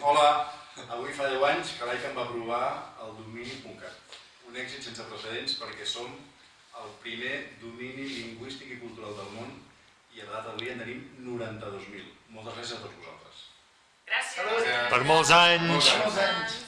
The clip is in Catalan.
Hola, avui fa 10 anys que l'ICA em va aprovar el domini.cat. Un èxit sense precedents perquè som el primer domini lingüístic i cultural del món i a la data d'avui en tenim 92.000. Moltes gràcies a tots vosaltres. Gràcies. Per molts anys. Molts anys.